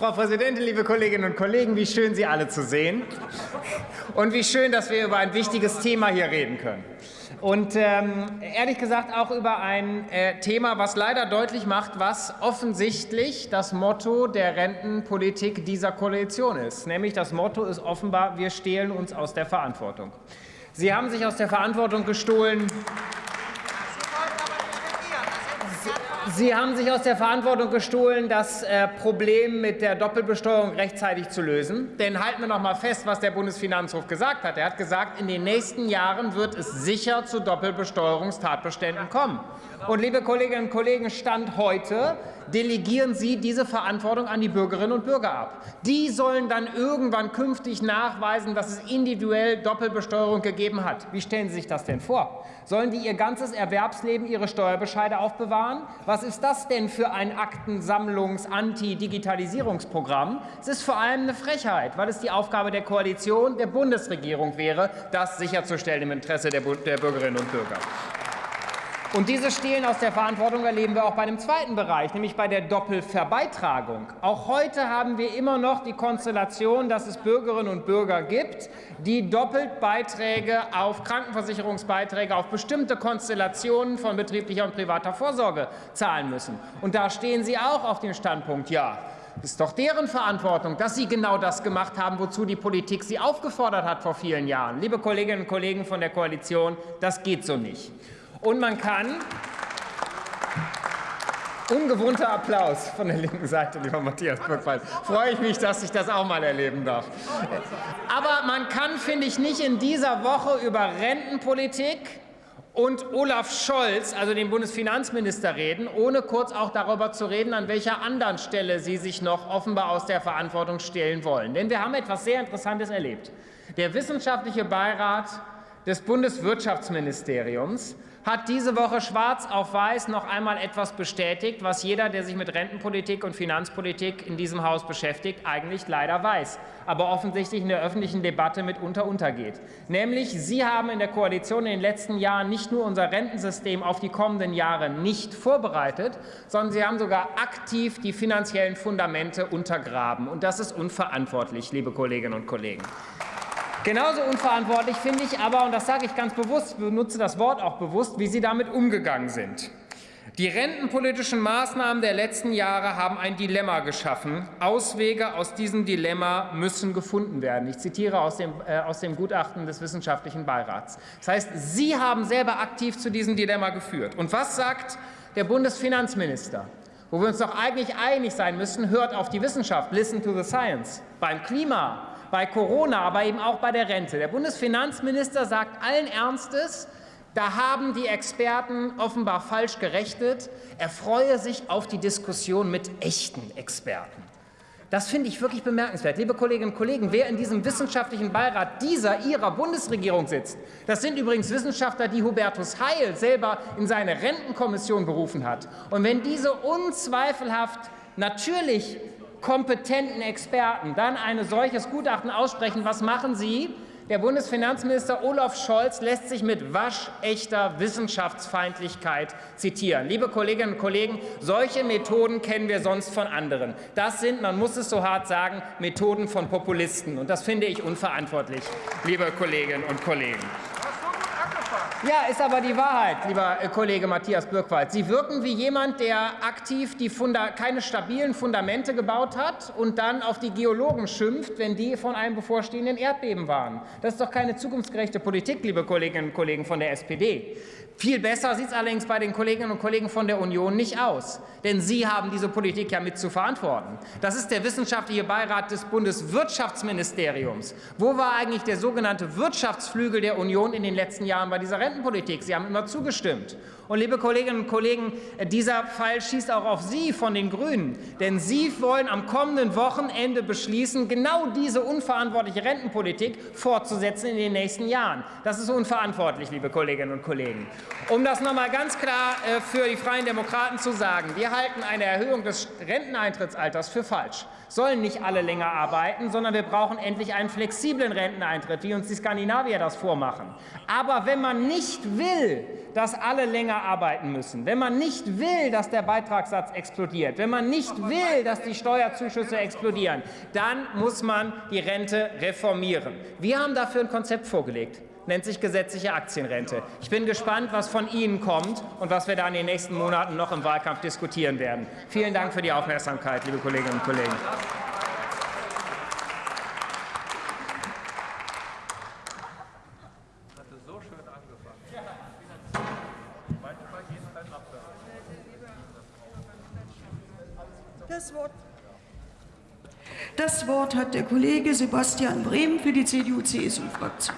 Frau Präsidentin, liebe Kolleginnen und Kollegen, wie schön, Sie alle zu sehen. Und wie schön, dass wir über ein wichtiges Thema hier reden können. Und ähm, ehrlich gesagt auch über ein äh, Thema, was leider deutlich macht, was offensichtlich das Motto der Rentenpolitik dieser Koalition ist. Nämlich das Motto ist offenbar, wir stehlen uns aus der Verantwortung. Sie haben sich aus der Verantwortung gestohlen, Sie haben sich aus der Verantwortung gestohlen, das äh, Problem mit der Doppelbesteuerung rechtzeitig zu lösen. Denn halten wir noch mal fest, was der Bundesfinanzhof gesagt hat. Er hat gesagt, in den nächsten Jahren wird es sicher zu Doppelbesteuerungstatbeständen kommen. Und liebe Kolleginnen und Kollegen, Stand heute delegieren Sie diese Verantwortung an die Bürgerinnen und Bürger ab. Die sollen dann irgendwann künftig nachweisen, dass es individuell Doppelbesteuerung gegeben hat. Wie stellen Sie sich das denn vor? Sollen die ihr ganzes Erwerbsleben ihre Steuerbescheide aufbewahren? Was ist das denn für ein Aktensammlungs-Anti-Digitalisierungsprogramm? Es ist vor allem eine Frechheit, weil es die Aufgabe der Koalition, der Bundesregierung wäre, das sicherzustellen im Interesse der, Bürgerinnen und Bürger. Und dieses Stehlen aus der Verantwortung erleben wir auch bei dem zweiten Bereich, nämlich bei der Doppelverbeitragung. Auch heute haben wir immer noch die Konstellation, dass es Bürgerinnen und Bürger gibt, die doppelt Beiträge auf Krankenversicherungsbeiträge, auf bestimmte Konstellationen von betrieblicher und privater Vorsorge zahlen müssen. Und da stehen Sie auch auf dem Standpunkt, ja, es ist doch deren Verantwortung, dass sie genau das gemacht haben, wozu die Politik sie aufgefordert hat vor vielen Jahren. Liebe Kolleginnen und Kollegen von der Koalition, das geht so nicht. Und man kann ungewohnter Applaus von der linken Seite, lieber Matthias Birkwald. Freue ich mich, dass ich das auch mal erleben darf. Aber man kann, finde ich, nicht in dieser Woche über Rentenpolitik und Olaf Scholz, also den Bundesfinanzminister, reden, ohne kurz auch darüber zu reden, an welcher anderen Stelle Sie sich noch offenbar aus der Verantwortung stehlen wollen. Denn wir haben etwas sehr Interessantes erlebt. Der wissenschaftliche Beirat des Bundeswirtschaftsministeriums hat diese Woche schwarz auf weiß noch einmal etwas bestätigt, was jeder, der sich mit Rentenpolitik und Finanzpolitik in diesem Haus beschäftigt, eigentlich leider weiß, aber offensichtlich in der öffentlichen Debatte mitunter untergeht. Nämlich, Sie haben in der Koalition in den letzten Jahren nicht nur unser Rentensystem auf die kommenden Jahre nicht vorbereitet, sondern Sie haben sogar aktiv die finanziellen Fundamente untergraben. Und das ist unverantwortlich, liebe Kolleginnen und Kollegen. Genauso unverantwortlich finde ich aber, und das sage ich ganz bewusst, benutze das Wort auch bewusst, wie Sie damit umgegangen sind. Die rentenpolitischen Maßnahmen der letzten Jahre haben ein Dilemma geschaffen. Auswege aus diesem Dilemma müssen gefunden werden. Ich zitiere aus dem, äh, aus dem Gutachten des Wissenschaftlichen Beirats. Das heißt, Sie haben selber aktiv zu diesem Dilemma geführt. Und was sagt der Bundesfinanzminister? Wo wir uns doch eigentlich einig sein müssen, hört auf die Wissenschaft, listen to the science. Beim Klima, bei Corona, aber eben auch bei der Rente. Der Bundesfinanzminister sagt allen Ernstes, da haben die Experten offenbar falsch gerechnet. Er freue sich auf die Diskussion mit echten Experten. Das finde ich wirklich bemerkenswert. Liebe Kolleginnen und Kollegen, wer in diesem wissenschaftlichen Beirat dieser Ihrer Bundesregierung sitzt, das sind übrigens Wissenschaftler, die Hubertus Heil selber in seine Rentenkommission berufen hat. Und wenn diese unzweifelhaft natürlich kompetenten Experten dann ein solches Gutachten aussprechen, was machen Sie? Der Bundesfinanzminister Olaf Scholz lässt sich mit waschechter Wissenschaftsfeindlichkeit zitieren. Liebe Kolleginnen und Kollegen, solche Methoden kennen wir sonst von anderen. Das sind, man muss es so hart sagen, Methoden von Populisten. Und das finde ich unverantwortlich, liebe Kolleginnen und Kollegen. Ja, ist aber die Wahrheit, lieber äh, Kollege Matthias Birkwald. Sie wirken wie jemand, der aktiv die Funda keine stabilen Fundamente gebaut hat und dann auf die Geologen schimpft, wenn die von einem bevorstehenden Erdbeben waren. Das ist doch keine zukunftsgerechte Politik, liebe Kolleginnen und Kollegen von der SPD. Viel besser sieht es allerdings bei den Kolleginnen und Kollegen von der Union nicht aus. Denn Sie haben diese Politik ja mit zu verantworten. Das ist der wissenschaftliche Beirat des Bundeswirtschaftsministeriums. Wo war eigentlich der sogenannte Wirtschaftsflügel der Union in den letzten Jahren bei dieser Rentenpolitik? Sie haben immer zugestimmt. Und liebe Kolleginnen und Kollegen, dieser Fall schießt auch auf Sie von den Grünen. Denn Sie wollen am kommenden Wochenende beschließen, genau diese unverantwortliche Rentenpolitik fortzusetzen in den nächsten Jahren. Das ist unverantwortlich, liebe Kolleginnen und Kollegen. Um das noch einmal ganz klar äh, für die Freien Demokraten zu sagen, wir halten eine Erhöhung des Renteneintrittsalters für falsch. sollen nicht alle länger arbeiten, sondern wir brauchen endlich einen flexiblen Renteneintritt, wie uns die Skandinavier das vormachen. Aber wenn man nicht will, dass alle länger arbeiten müssen, wenn man nicht will, dass der Beitragssatz explodiert, wenn man nicht will, dass die Steuerzuschüsse explodieren, dann muss man die Rente reformieren. Wir haben dafür ein Konzept vorgelegt nennt sich gesetzliche Aktienrente. Ich bin gespannt, was von Ihnen kommt und was wir da in den nächsten Monaten noch im Wahlkampf diskutieren werden. Vielen Dank für die Aufmerksamkeit, liebe Kolleginnen und Kollegen. Das Wort, hat der Kollege Sebastian Brehm für die CDU-CSU-Fraktion.